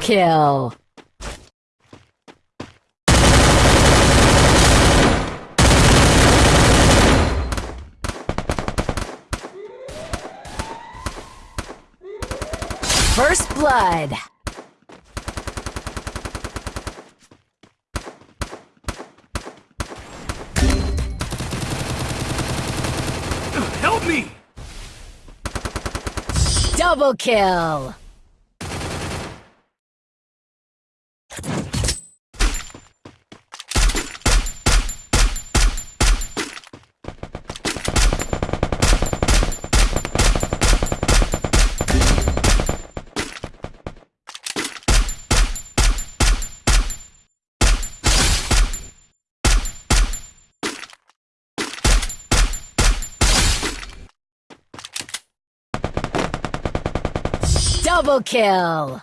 Kill! First blood! Help me! Double kill! Double kill!